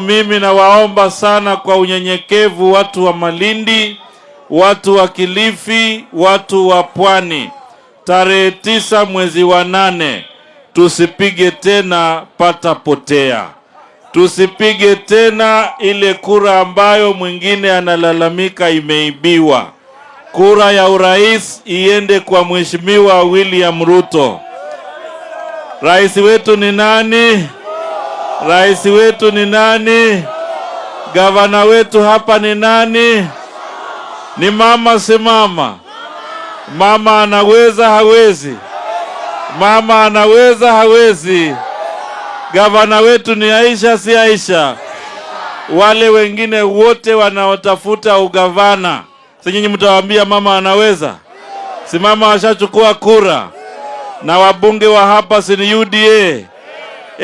Mimi nawaomba sana kwa unyenyekevu, watu wa Malindi, watu wa Kilifi, watu wa Pwani, tarehe tisa mwezi wa nane tusipige tena pata potea, tusipige tena ile kura ambayo mwingine analalamika imeibiwa. Kura ya urais iende kwa Mheshimiwa William Ruto. Rais wetu ni nani? Rais wetu ni nani? Gavana wetu hapa ni nani? Ni mama, si mama? Mama anaweza hawezi? Mama anaweza hawezi? Gavana wetu ni Aisha, si Aisha? Wale wengine wote wanaotafuta ugavana, si nyinyi mtawaambia mama anaweza? Si mama ashachukua kura? Na wabunge wa hapa si ni UDA?